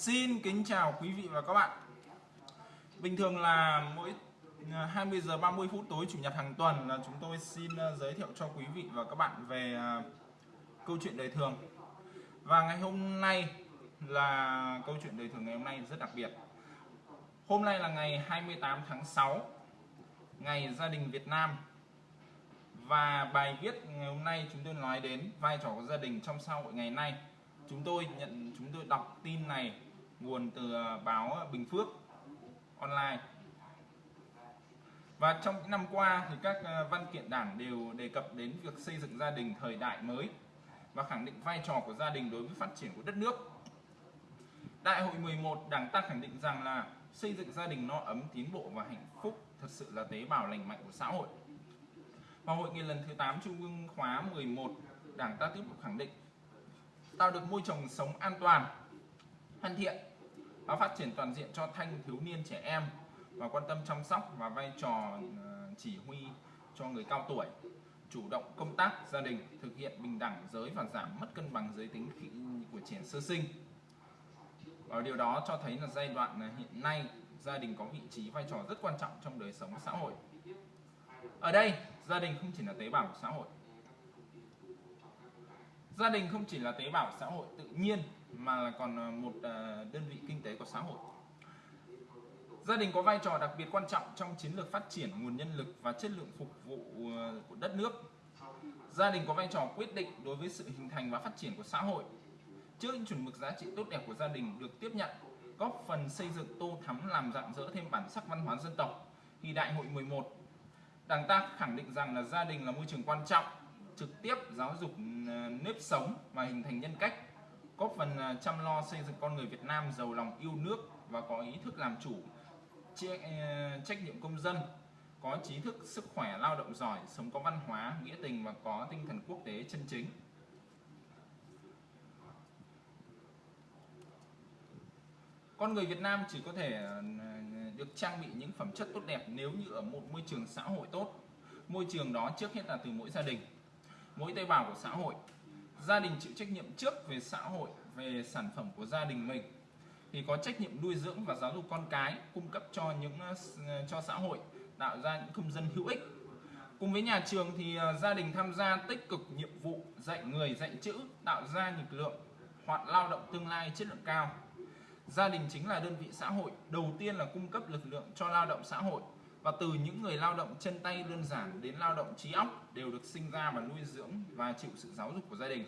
Xin kính chào quý vị và các bạn. Bình thường là mỗi à, 20 giờ 30 phút tối chủ nhật hàng tuần là chúng tôi xin à, giới thiệu cho quý vị và các bạn về à, câu chuyện đời thường. Và ngày hôm nay là câu chuyện đời thường ngày hôm nay rất đặc biệt. Hôm nay là ngày 28 tháng 6, ngày gia đình Việt Nam. Và bài viết ngày hôm nay chúng tôi nói đến vai trò của gia đình trong xã hội ngày nay. Chúng tôi nhận chúng tôi đọc tin này nguồn từ à, báo Bình Phước online và trong những năm qua thì các à, văn kiện đảng đều đề cập đến việc xây dựng gia đình thời đại mới và khẳng định vai trò của gia đình đối với phát triển của đất nước. Đại hội 11 Đảng ta khẳng định rằng là xây dựng gia đình no ấm, tiến bộ và hạnh phúc thật sự là tế bào lành mạnh của xã hội. Và hội nghị lần thứ 8 Trung ương khóa 11 Đảng ta tiếp tục khẳng định tạo được môi trường sống an toàn, thân thiện và phát triển toàn diện cho thanh thiếu niên trẻ em và quan tâm chăm sóc và vai trò ờ, chỉ huy cho người cao tuổi. Chủ động công tác gia đình, thực hiện bình đẳng giới và giảm mất cân bằng giới tính của trẻ sơ sinh. Và điều đó cho thấy là giai đoạn ờ, hiện nay gia đình có vị trí vai trò rất quan trọng trong đời sống xã hội. Ở đây, gia đình không chỉ là tế bào của xã hội. Gia đình không chỉ là tế bào xã hội tự nhiên mà là còn à, một à, đơn vị kinh tế của xã hội. Gia đình có vai trò đặc biệt quan trọng trong chiến lược phát triển nguồn nhân lực và chất lượng phục vụ à, của đất nước. Gia đình có vai trò quyết định đối với sự hình thành và phát triển của xã hội. Trước những chuẩn mực giá trị tốt đẹp của gia đình được tiếp nhận, góp phần xây dựng tô thắm làm rạng rỡ thêm bản sắc văn hóa dân tộc. Thì đại hội 11 Đảng ta khẳng định rằng là gia đình là môi trường quan trọng, trực tiếp giáo dục nếp sống và hình thành nhân cách góp phần à, chăm lo xây dựng con người Việt Nam giàu lòng yêu nước và có ý thức làm chủ à, trách nhiệm công dân, có trí thức, sức khỏe, lao động giỏi, sống có văn hóa, nghĩa tình và có tinh thần quốc tế chân chính. Con người Việt Nam chỉ có thể à, được trang bị những phẩm chất tốt đẹp nếu như ở một môi trường xã hội tốt. Môi trường đó trước hết là từ mỗi gia đình. Mỗi tế bào của xã hội gia đình chịu trách nhiệm trước về xã hội, về sản phẩm của gia đình mình, thì có trách nhiệm nuôi dưỡng và giáo dục con cái, cung cấp cho những ờ, cho xã hội, tạo ra những công dân hữu ích. Cùng với nhà trường thì ờ, gia đình tham gia tích cực nhiệm vụ dạy người dạy chữ, tạo ra lực lượng hoạt lao động tương lai chất lượng cao. Gia đình chính là đơn vị xã hội, đầu tiên là cung cấp lực lượng cho lao động xã hội và từ những người lao động chân tay đơn giản đến lao động trí óc đều được sinh ra và nuôi dưỡng và chịu sự giáo dục của gia đình.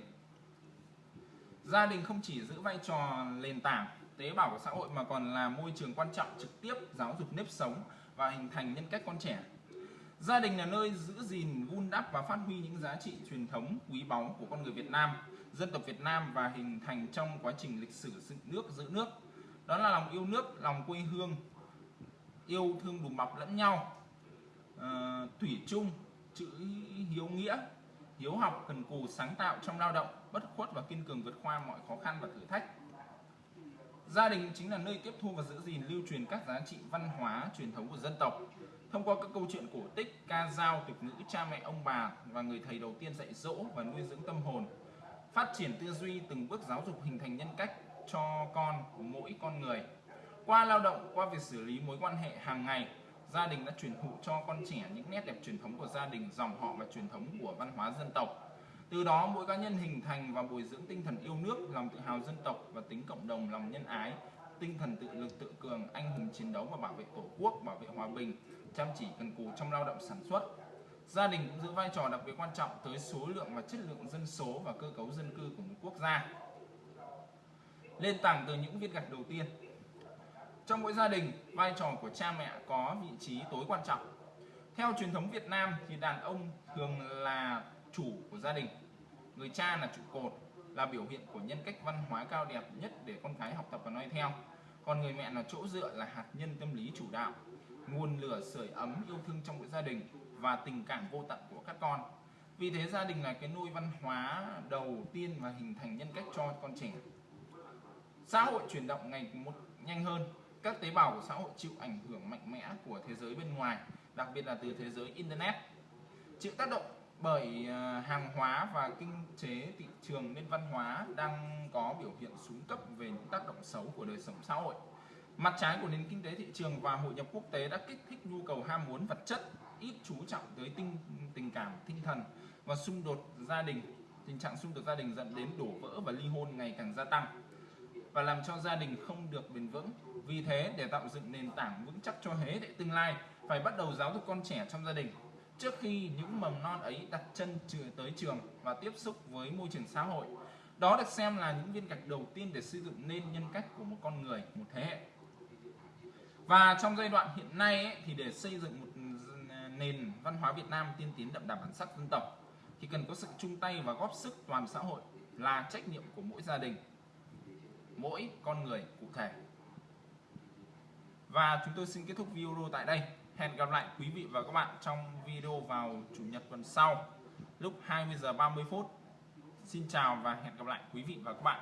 Gia đình không chỉ giữ vai trò nền tảng, tế bào của xã hội mà còn là môi trường quan trọng trực tiếp giáo dục nếp sống và hình thành nhân cách con trẻ. Gia đình là nơi giữ gìn, vun đắp và phát huy những giá trị truyền thống, quý báu của con người Việt Nam, dân tộc Việt Nam và hình thành trong quá trình lịch sử dựng nước, giữ nước. Đó là lòng yêu nước, lòng quê hương yêu thương đùm bọc lẫn nhau à, thủy chung chữ hiếu nghĩa hiếu học cần cù sáng tạo trong lao động bất khuất và kiên cường vượt qua mọi khó khăn và thử thách. Gia đình chính là nơi tiếp thu và giữ gìn lưu truyền các giá trị văn hóa truyền thống của dân tộc. Thông qua các câu chuyện cổ tích ca dao tục ngữ cha mẹ ông bà và người thầy đầu tiên dạy dỗ và nuôi dưỡng tâm hồn phát triển tư duy từng bước giáo dục hình thành nhân cách cho con của mỗi con người qua lao động, qua việc xử lý mối quan hệ hàng ngày, gia đình đã truyền thụ cho con trẻ những nét đẹp truyền thống của gia đình, dòng họ và truyền thống của văn hóa dân tộc. Từ đó, mỗi cá nhân hình thành và bồi dưỡng tinh thần yêu nước, lòng tự hào dân tộc và tính cộng đồng, lòng nhân ái, tinh thần tự lực tự cường, anh hùng chiến đấu và bảo vệ tổ quốc, bảo vệ hòa bình, chăm chỉ cần cù trong lao động sản xuất. Gia đình cũng giữ vai trò đặc biệt quan trọng tới số lượng và chất lượng dân số và cơ cấu dân cư của một quốc gia. Lên tảng từ những viên gạch đầu tiên trong mỗi gia đình, vai trò của cha mẹ có vị trí tối quan trọng. Theo truyền thống Việt Nam thì đàn ông thường là chủ của gia đình. Người cha là trụ cột, là biểu hiện của nhân cách văn hóa cao đẹp nhất để con cái học tập và noi theo. Còn người mẹ là chỗ dựa là hạt nhân tâm lý chủ đạo, nguồn lửa sưởi ấm yêu thương trong mỗi gia đình và tình cảm vô tận của các con. Vì thế gia đình là cái nôi văn hóa đầu tiên và hình thành nhân cách cho con trẻ. Xã hội chuyển động ngày một nhanh hơn, các tế bào của xã hội chịu ảnh hưởng mạnh mẽ của thế giới bên ngoài đặc biệt là từ thế giới internet chịu tác động bởi à, hàng hóa và kinh tế thị trường nên văn hóa đang có biểu hiện xuống cấp về những tác động xấu của đời sống xã hội. Mặt trái của nền kinh tế thị trường và hội nhập quốc tế đã kích thích nhu cầu ham muốn vật chất, ít chú trọng tới tinh tình cảm, tinh thần và xung đột gia đình. Tình trạng xung đột gia đình dẫn đến đổ vỡ và ly hôn ngày càng gia tăng và làm cho gia đình không được bền vững. Vì thế, để tạo dựng nền tảng vững chắc cho thế hệ tương lai, phải bắt đầu giáo dục con trẻ trong gia đình trước khi những mầm non ấy đặt chân tới trường và tiếp xúc với môi trường xã hội. Đó được xem là những viên gạch đầu tiên để xây dựng nên nhân cách của một con người, một thế hệ. Và trong giai đoạn hiện nay ấy, thì để xây dựng một nền văn hóa Việt Nam tiên tiến đậm đà bản sắc dân tộc thì cần có sự chung tay và góp sức toàn xã hội là trách nhiệm của mỗi gia đình, mỗi con người cụ thể. Và chúng tôi xin kết thúc video tại đây. Hẹn gặp lại quý vị và các bạn trong video vào chủ nhật tuần sau, lúc 20 giờ 30 phút. Xin chào và hẹn gặp lại quý vị và các bạn.